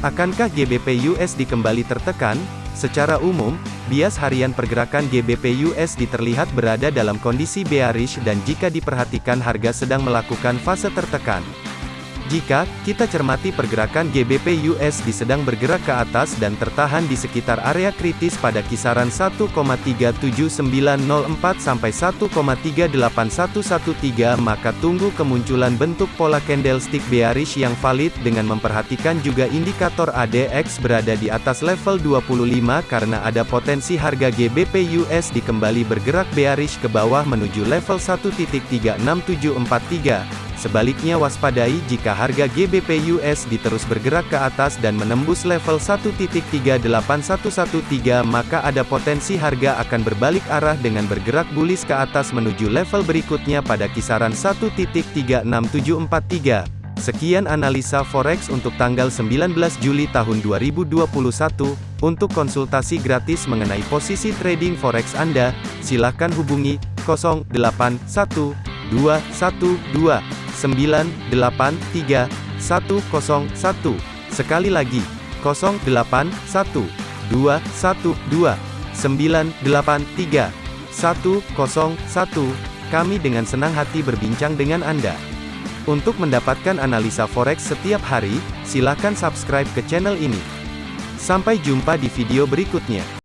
Akankah GBP USD kembali tertekan? Secara umum, bias harian pergerakan GBP USD terlihat berada dalam kondisi bearish dan jika diperhatikan harga sedang melakukan fase tertekan. Jika kita cermati pergerakan GBP USD sedang bergerak ke atas dan tertahan di sekitar area kritis pada kisaran 1,37904 sampai 1,38113 maka tunggu kemunculan bentuk pola candlestick bearish yang valid dengan memperhatikan juga indikator ADX berada di atas level 25 karena ada potensi harga GBP USD kembali bergerak bearish ke bawah menuju level 1.36743. Sebaliknya waspadai jika harga GBP USD terus bergerak ke atas dan menembus level 1.38113 maka ada potensi harga akan berbalik arah dengan bergerak bullish ke atas menuju level berikutnya pada kisaran 1.36743. Sekian analisa forex untuk tanggal 19 Juli tahun 2021. Untuk konsultasi gratis mengenai posisi trading forex Anda, silakan hubungi 081212 983 101. Sekali lagi, 081 212 983 101. Kami dengan senang hati berbincang dengan Anda. Untuk mendapatkan analisa forex setiap hari, silakan subscribe ke channel ini. Sampai jumpa di video berikutnya.